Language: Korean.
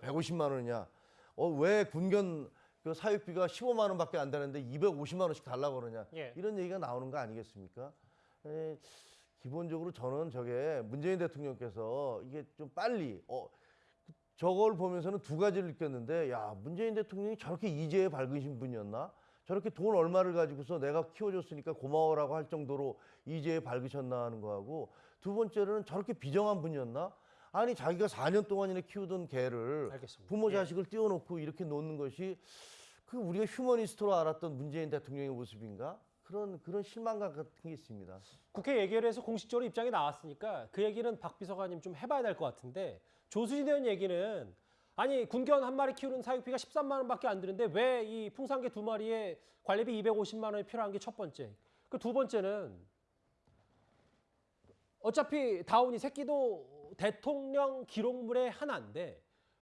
150만 원이냐? 어, 왜 군견 그 사육비가 15만 원밖에 안 되는데 250만 원씩 달라고 그러냐? 예. 이런 얘기가 나오는 거 아니겠습니까? 에, 기본적으로 저는 저게 문재인 대통령께서 이게 좀 빨리 어 저걸 보면서는 두 가지를 느꼈는데 야 문재인 대통령이 저렇게 이제에 밝으신 분이었나? 저렇게 돈 얼마를 가지고서 내가 키워줬으니까 고마워라고 할 정도로 이제에 밝으셨나 하는 거하고 두 번째로는 저렇게 비정한 분이었나? 아니 자기가 4년 동안이나 키우던 개를 알겠습니다. 부모 예. 자식을 띄워놓고 이렇게 놓는 것이 그 우리가 휴머니스트로 알았던 문재인 대통령의 모습인가? 그런 그런 실망감 같은 게 있습니다. 국회 예결에서 공식적으로 입장이 나왔으니까 그 얘기는 박 비서관님 좀 해봐야 될 것 같은데 조수진 의원 얘기는 아니 군견 한 마리 키우는 사육비가 13만 원밖에 안 드는데 왜 이 풍산개 두 마리에 관리비 250만 원이 필요한 게 첫 번째. 그 두 번째는 어차피 다운이 새끼도 대통령 기록물의 하나인데